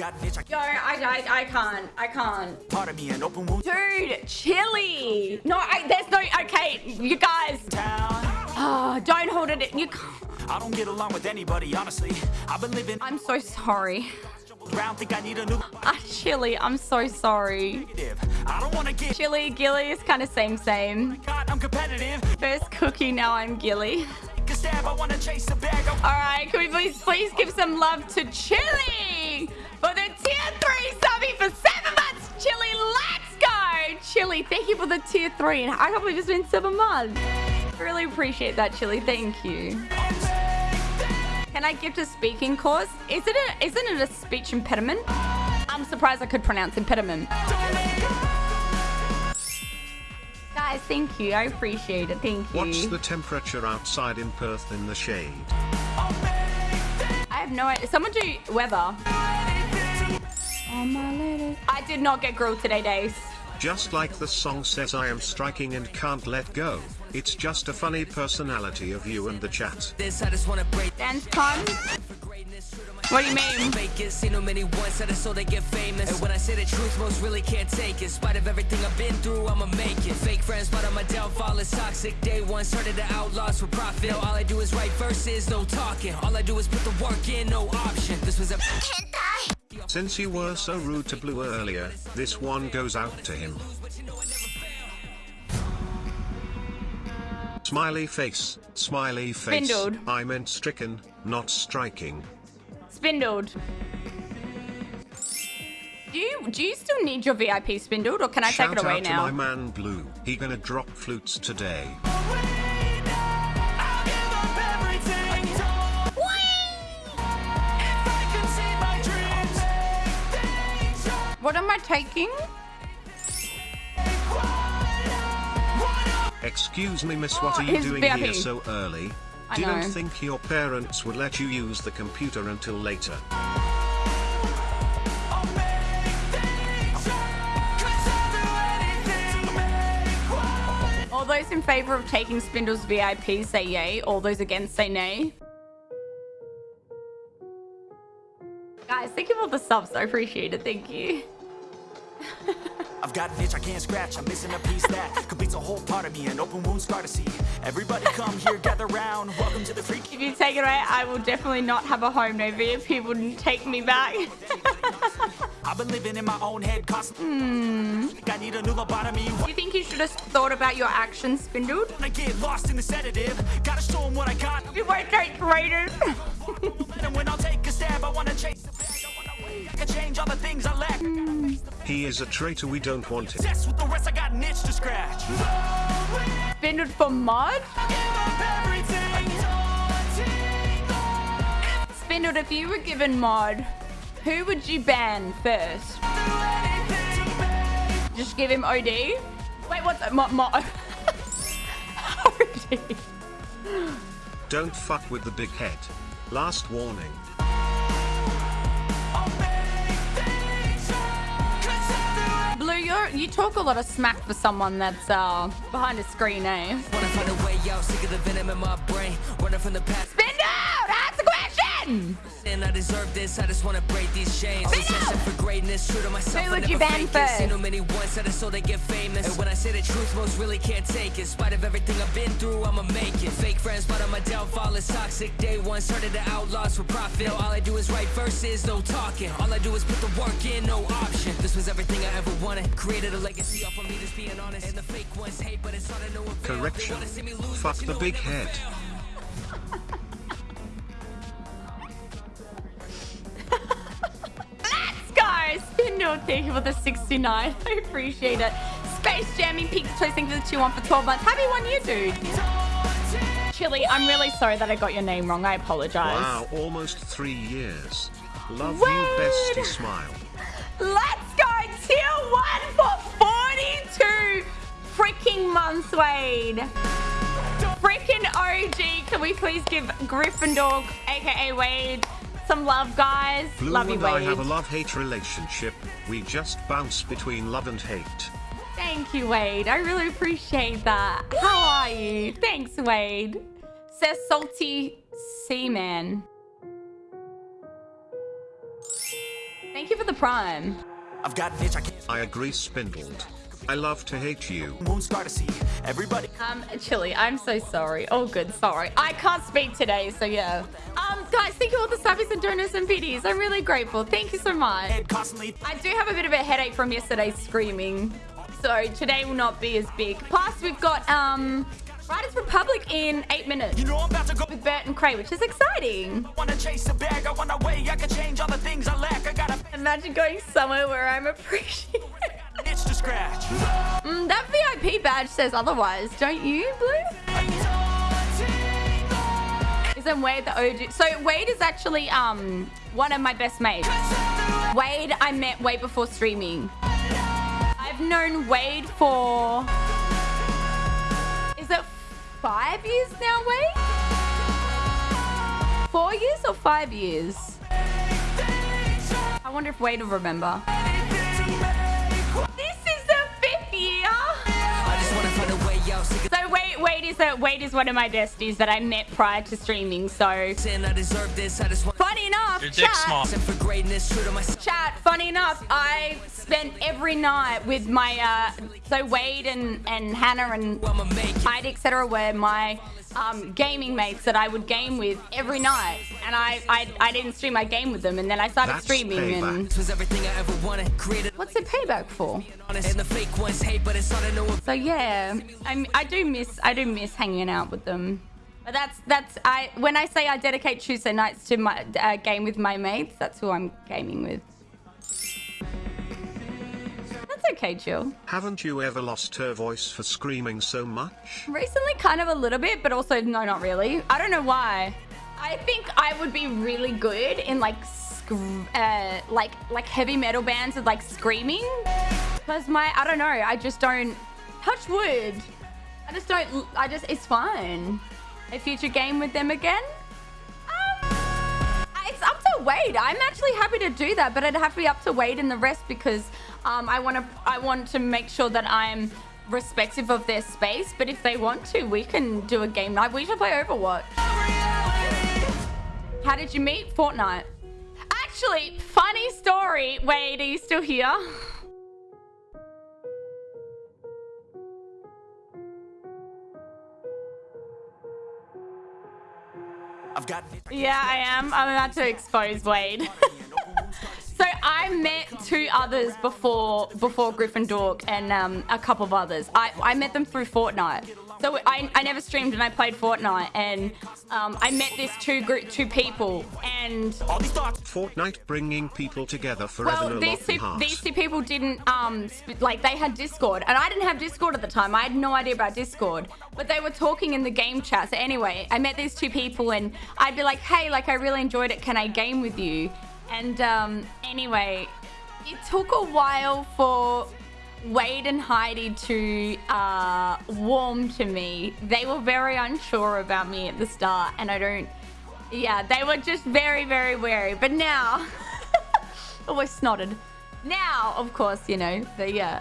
got an itch, I Yo, I, I, I can't. I can't. part of me an open wound Dude, chili. No, I, there's no. Okay, you guys. Oh, don't hold it. You can't. I don't get along with anybody, honestly. I've been living I'm so sorry. around, think I need a new Ah, chili, I'm so sorry. I don't wanna get Chili, Gilly is kind of same, same. I'm competitive. First cookie, now I'm Gilly. Stab, I wanna chase a bag. All right, can we please, please give some love to Chili thank you for the tier three. And I can't believe it's been seven months. Really appreciate that, Chili. Thank you. Can I gift a speaking course? Is it a, isn't it a speech impediment? I'm surprised I could pronounce impediment. Guys, thank you. I appreciate it. Thank you. What's the temperature outside in Perth in the shade? I have no idea. Someone do weather. Oh, my lady. I did not get grilled today, Days. Just like the song says I am striking and can't let go. It's just a funny personality of you and the chat. This I just wanna break Dance time? What do you mean? fake it. Seen no many once that so they get famous. And when I say the truth, most really can't take it. In spite of everything I've been through, I'ma make it. Fake friends, but on my downfall is toxic. Day one started the outlaws for profit. Now all I do is write verses, no talking. All I do is put the work in, no option. This was a Since you were so rude to Blue earlier, this one goes out to him. Smiley face, smiley face. Spindled. I meant stricken, not striking. Spindled. Do you do you still need your VIP spindled, or can I Shout take it away now? Shout out now? to my man Blue. He gonna drop flutes today. What am I taking? Excuse me, miss, what are you doing VIP. here so early? I Didn't know. think your parents would let you use the computer until later. All those in favor of taking Spindle's VIP say yay. All those against say nay. Guys, thank you for the subs. I appreciate it. Thank you. I've got an itch I can't scratch. I'm missing a piece that completes a whole part of me. An open wound scar to see. Everybody come here, gather round. Welcome to the freak. If you take it away, I will definitely not have a home. No VIP wouldn't take me back. I've been living in my own head, constantly. Hmm. I need a new lobotomy. Do you think you should have thought about your actions, Spindled? I get lost in the sedative, gotta show 'em what I got. You won't take raiders. And when I'll take a stab, I wanna chase the bag. I wanna win. I can change all the things I lack. He is a traitor, we don't want him. Obsessed with the rest, I got an itch to scratch. Spindled for mod? Spindled, if you were given mod, who would you ban first? Just give him OD? Wait, what's that? Mod? mod. OD. Don't fuck with the big head. Last warning. You talk a lot of smack for someone that's uh, behind a screen, eh? Question! And I deserve this. I just wanna break these chains. Spin Obsessing out! for greatness. True to myself. Who I would you ban fake it. Seen many once that so they get famous. And when I say the truth, most really can't take it. In spite of everything I've been through, I'ma make it. Fake friends, but on my downfall is toxic. Day one started the outlaws for profit. Now all I do is write verses, no talking. All I do is put the work in, no option. This was everything I ever wanted. Created a legacy off of me, just being honest. And the fake ones hate, but it's all to no avail. Correction. wanna see me lose, Fuck the big head. fail. Thank you for the 69. I appreciate it. Space Jamming Peaks Toast, for the 2 1 for 12 months. Happy one year, dude. Chili, I'm really sorry that I got your name wrong. I apologize. Wow, almost three years. Love Word. you, bestie smile. Let's go! Tier 1 for 42 freaking months, Wade. Freaking OG. Can we please give Gryffindor, aka Wade, some love, guys? Blue love you, and I have a love-hate relationship. We just bounce between love and hate. Thank you, Wade. I really appreciate that. How are you? Thanks, Wade. Says Salty Seaman. Thank Thank you for the prime. I've got an itch I can't I agree spindled. I love to hate you. moon scar to see. Everybody Um, Chili, I'm so sorry. Oh, good, sorry. I can't speak today, so yeah. Um, guys, thank you all the subbies and donors and biddies. I'm really grateful. Thank you so much. head constantly I do have a bit of a headache from yesterday's screaming, so today will not be as big. Plus, we've got um, Riders Republic in eight minutes You know I'm about to go with Bert and Cray, which is exciting. Wanna chase a bag, I wanna way I can change all the things I lack. I got a Imagine going somewhere where I'm appreciated. Itch to scratch. mm, that VIP badge says otherwise, don't you, Blue? Isn't Wade the OG? So Wade is actually um one of my best mates. Wade, I met way before streaming. I've known Wade for is it five years now, Wade? Four years or five years? I wonder if Wade will remember. So Wade, Wade is a Wade is one of my besties that I met prior to streaming. So saying I deserve this. I just want funny enough, chat, small. for greatness. True to myself. chat. Funny enough, I spent every night with my uh, so Wade and and Hannah and I'ma make it. Hyde, etc. were my um, gaming mates that I would game with every night, and I, I I didn't stream. I game with them, and then I started That's streaming. And This was everything I ever wanted. Created what's it payback for? honest. The fake ones hate, but it's all I know. about. So yeah, I I do miss I do miss hanging out with them. But that's that's I when I say I dedicate Tuesday nights to my uh, game with my mates, that's who I'm gaming with. That's okay, Jill. Haven't you ever lost her voice for screaming so much? Recently, kind of a little bit, but also no, not really. I don't know why. I think I would be really good in like uh, like like heavy metal bands with like screaming. Because my I don't know, I just don't touch wood. I just don't. I just it's fine. A future game with them again. Up to Wade. I'm actually happy to do that, but I'd have to be up to Wade and the rest because um, I want to. I want to make sure that I'm respective of their space. But if they want to, we can do a game night. We should play Overwatch. How did you meet? Fortnite. Actually, funny story. Wade, are you still here? Yeah, I am. I'm about to expose Wade. I met two others before before Gryffindor and um, a couple of others. I, I met them through Fortnite. So I, I never streamed and I played Fortnite and um, I met this two group two people and these. Fortnite bringing people together forever well, these two, these two people didn't, um, sp- like, they had Discord, and I didn't have Discord at the time. I had no idea about Discord, but they were talking in the game chat. So anyway, I met these two people, and I'd be like, hey, like, I really enjoyed it. Can I game with you? And um, anyway, it took a while for Wade and Heidi to uh, warm to me. They were very unsure about me at the start, and I don't. Yeah, they were just very, very wary. But now, always snotted. Now, of course, you know, the yeah,